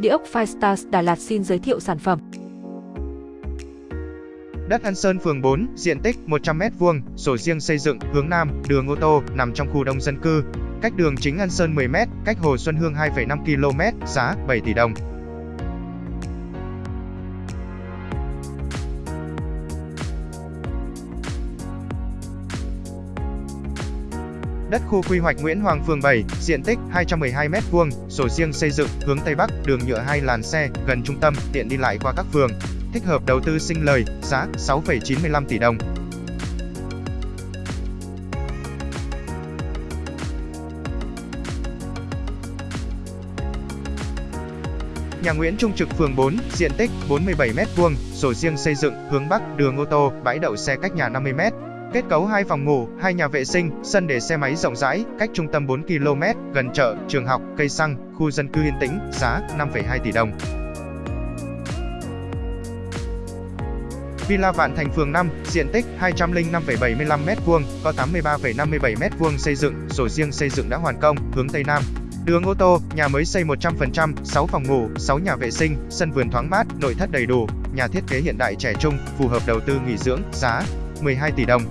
Địa ốc Firestars Đà Lạt xin giới thiệu sản phẩm. Đất An Sơn phường 4, diện tích 100m2, sổ riêng xây dựng, hướng Nam, đường ô tô, nằm trong khu đông dân cư. Cách đường chính An Sơn 10m, cách Hồ Xuân Hương 2,5 km, giá 7 tỷ đồng. Đất khu quy hoạch Nguyễn Hoàng phường 7, diện tích 212m2, sổ riêng xây dựng, hướng Tây Bắc, đường nhựa hai làn xe, gần trung tâm, tiện đi lại qua các phường. Thích hợp đầu tư sinh lời, giá 6,95 tỷ đồng. Nhà Nguyễn Trung Trực phường 4, diện tích 47m2, sổ riêng xây dựng, hướng Bắc, đường ô tô, bãi đậu xe cách nhà 50m, Kết cấu hai phòng ngủ, hai nhà vệ sinh, sân để xe máy rộng rãi, cách trung tâm 4 km, gần chợ, trường học, cây xăng, khu dân cư yên tĩnh, giá 5,2 tỷ đồng. Villa Vạn Thành phường 5, diện tích 205,75m2, có 83,57m2 xây dựng, sổ riêng xây dựng đã hoàn công, hướng Tây Nam. Đường ô tô, nhà mới xây 100%, 6 phòng ngủ, 6 nhà vệ sinh, sân vườn thoáng mát, nội thất đầy đủ, nhà thiết kế hiện đại trẻ trung, phù hợp đầu tư nghỉ dưỡng, giá 12 tỷ đồng.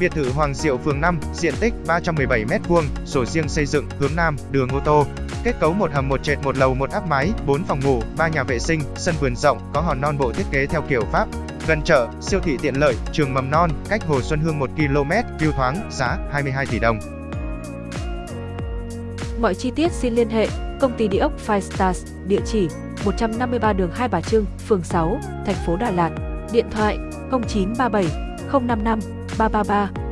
Biệt thự Hoàng Diệu phường 5, diện tích 317m2, sổ riêng xây dựng, hướng Nam, đường ô tô. Kết cấu một hầm một trệt một lầu một áp mái, 4 phòng ngủ, 3 nhà vệ sinh, sân vườn rộng, có hòn non bộ thiết kế theo kiểu Pháp. Gần chợ, siêu thị tiện lợi, trường mầm non, cách Hồ Xuân Hương 1 km, view thoáng, giá 22 tỷ đồng. Mọi chi tiết xin liên hệ công ty địa ốc Five Stars, địa chỉ 153 đường Hai Bà Trưng, phường 6, thành phố Đà Lạt. Điện thoại 0937 055 333